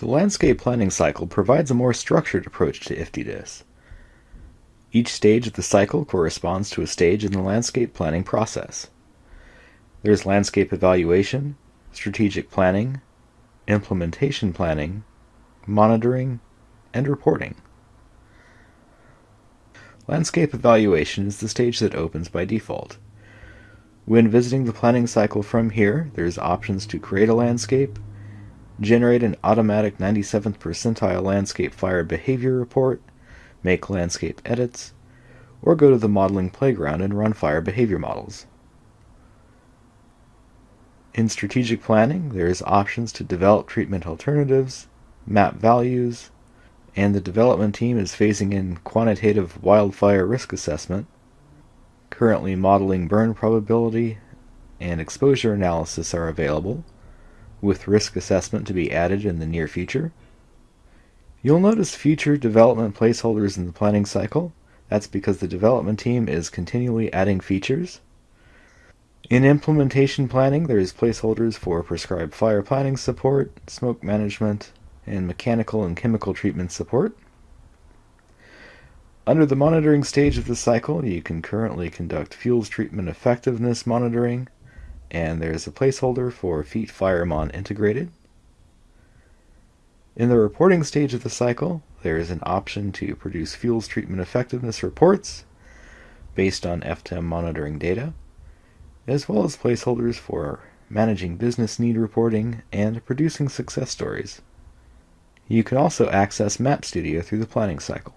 The landscape planning cycle provides a more structured approach to IFTDSS. Each stage of the cycle corresponds to a stage in the landscape planning process. There's landscape evaluation, strategic planning, implementation planning, monitoring, and reporting. Landscape evaluation is the stage that opens by default. When visiting the planning cycle from here, there's options to create a landscape, generate an automatic 97th percentile landscape fire behavior report, make landscape edits, or go to the modeling playground and run fire behavior models. In strategic planning, there is options to develop treatment alternatives, map values, and the development team is phasing in quantitative wildfire risk assessment, currently modeling burn probability, and exposure analysis are available, with risk assessment to be added in the near future. You'll notice future development placeholders in the planning cycle. That's because the development team is continually adding features. In implementation planning, there is placeholders for prescribed fire planning support, smoke management, and mechanical and chemical treatment support. Under the monitoring stage of the cycle, you can currently conduct fuels treatment effectiveness monitoring, and there's a placeholder for FEAT FireMon integrated. In the reporting stage of the cycle, there is an option to produce fuels treatment effectiveness reports based on FTEM monitoring data, as well as placeholders for managing business need reporting and producing success stories. You can also access Map Studio through the planning cycle.